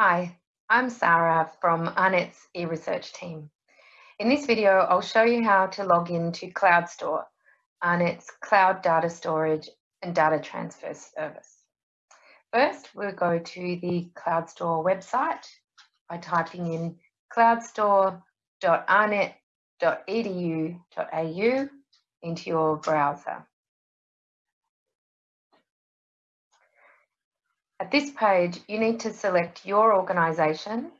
Hi, I'm Sarah from AARNet's eResearch team. In this video, I'll show you how to log into CloudStor, AARNet's cloud data storage and data transfer service. First, we'll go to the CloudStor website by typing in cloudstor.aarnet.edu.au into your browser. At this page, you need to select your organisation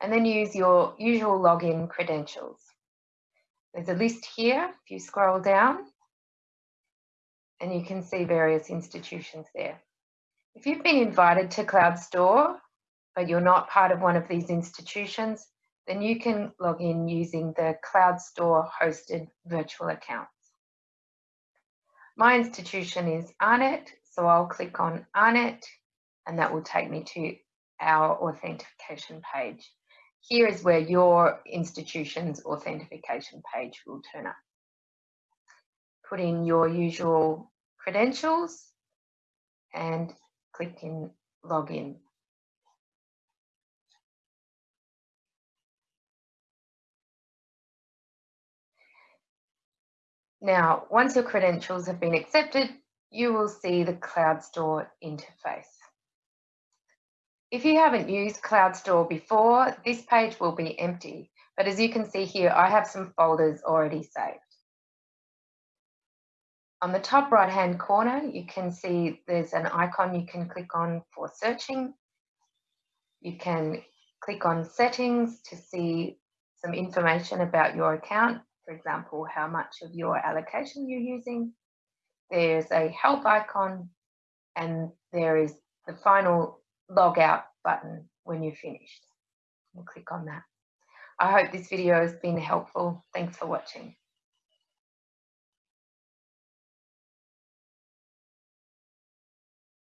and then use your usual login credentials. There's a list here, if you scroll down, and you can see various institutions there. If you've been invited to CloudStor, but you're not part of one of these institutions, then you can log in using the CloudStor hosted virtual accounts. My institution is AARNet, so I'll click on AARNet and that will take me to our authentication page. Here is where your institution's authentication page will turn up. Put in your usual credentials and click in login. Now, once your credentials have been accepted, you will see the CloudStor interface. If you haven't used CloudStor before, this page will be empty, but as you can see here, I have some folders already saved. On the top right hand corner, you can see there's an icon you can click on for searching. You can click on settings to see some information about your account, for example, how much of your allocation you're using. There's a help icon and there is the final log out button when you're finished. We'll click on that. I hope this video has been helpful. Thanks for watching.